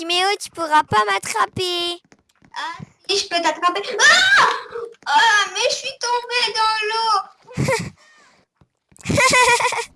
Timéo, tu pourras pas m'attraper. Ah, si, je peux t'attraper. Ah Ah, mais je suis tombée dans l'eau